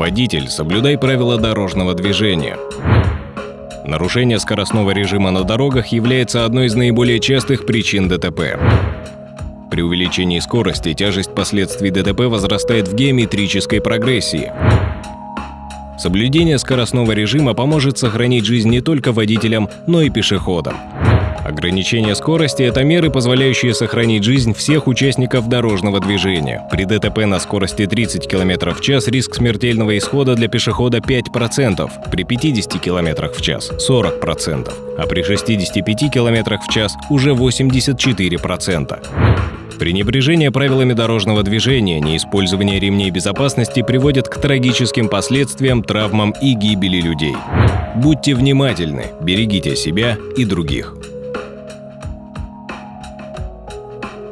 Водитель, соблюдай правила дорожного движения. Нарушение скоростного режима на дорогах является одной из наиболее частых причин ДТП. При увеличении скорости тяжесть последствий ДТП возрастает в геометрической прогрессии. Соблюдение скоростного режима поможет сохранить жизнь не только водителям, но и пешеходам. Ограничение скорости – это меры, позволяющие сохранить жизнь всех участников дорожного движения. При ДТП на скорости 30 км в час риск смертельного исхода для пешехода 5%, при 50 км в час – 40%, а при 65 км в час – уже 84%. Пренебрежение правилами дорожного движения, неиспользование ремней безопасности приводит к трагическим последствиям, травмам и гибели людей. Будьте внимательны, берегите себя и других.